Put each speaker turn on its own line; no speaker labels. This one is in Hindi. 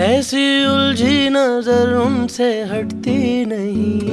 ऐसी उलझी नज़र उनसे हटती नहीं।